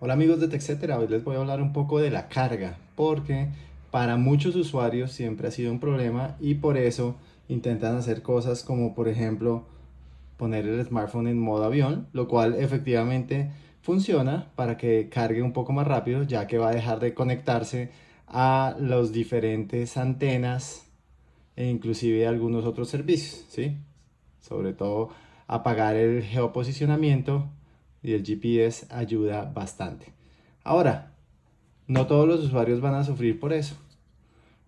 Hola amigos de TechCetera, hoy les voy a hablar un poco de la carga porque para muchos usuarios siempre ha sido un problema y por eso intentan hacer cosas como por ejemplo poner el smartphone en modo avión, lo cual efectivamente funciona para que cargue un poco más rápido ya que va a dejar de conectarse a los diferentes antenas e inclusive algunos otros servicios, ¿sí? Sobre todo apagar el geoposicionamiento y el GPS ayuda bastante. Ahora, no todos los usuarios van a sufrir por eso.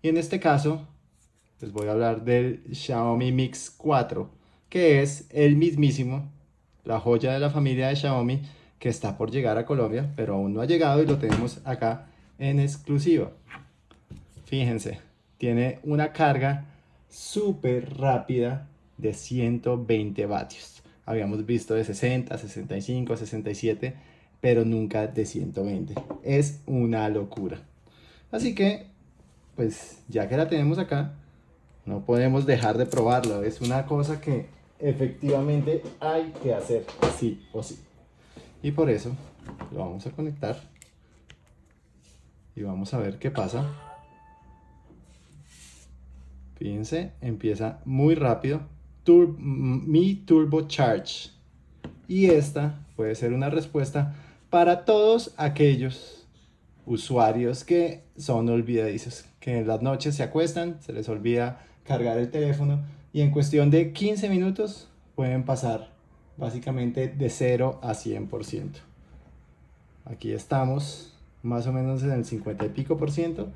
Y en este caso, les voy a hablar del Xiaomi Mix 4, que es el mismísimo, la joya de la familia de Xiaomi, que está por llegar a Colombia, pero aún no ha llegado y lo tenemos acá en exclusiva. Fíjense, tiene una carga súper rápida de 120 vatios habíamos visto de 60, 65, 67, pero nunca de 120. Es una locura. Así que, pues ya que la tenemos acá, no podemos dejar de probarlo. Es una cosa que efectivamente hay que hacer sí o sí. Y por eso lo vamos a conectar y vamos a ver qué pasa. Fíjense, empieza muy rápido mi Turbo Charge. Y esta puede ser una respuesta para todos aquellos usuarios que son olvidadizos, que en las noches se acuestan, se les olvida cargar el teléfono y en cuestión de 15 minutos pueden pasar básicamente de 0 a 100%. Aquí estamos más o menos en el 50 y pico por ciento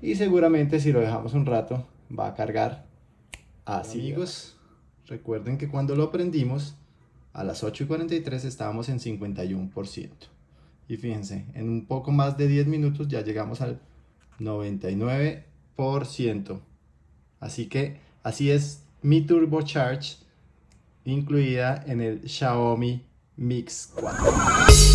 y seguramente si lo dejamos un rato va a cargar así. Amigos, Recuerden que cuando lo prendimos, a las 8 y 43 estábamos en 51%. Y fíjense, en un poco más de 10 minutos ya llegamos al 99%. Así que así es mi Turbo Charge incluida en el Xiaomi Mix 4.